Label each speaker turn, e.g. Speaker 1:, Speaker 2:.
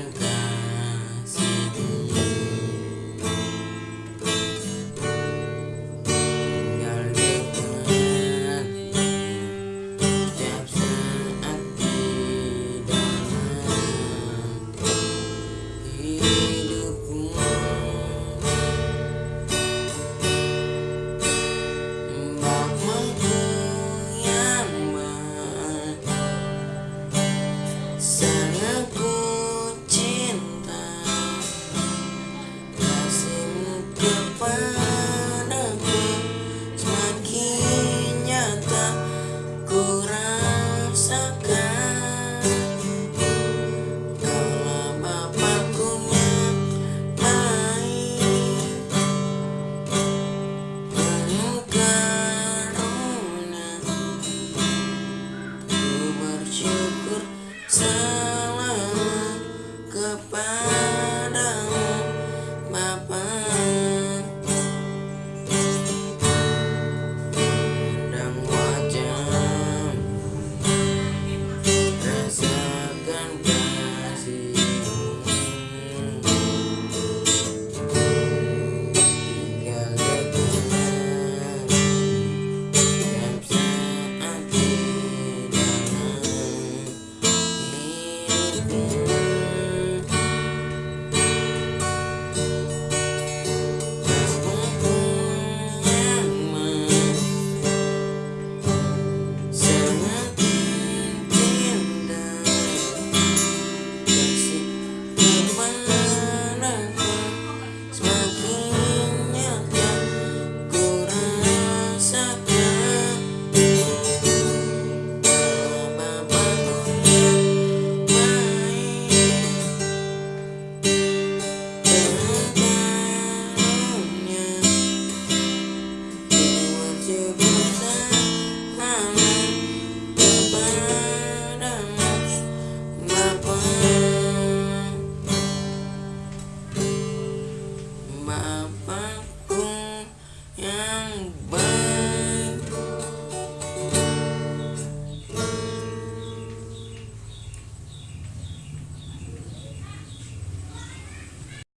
Speaker 1: and down. ma'am.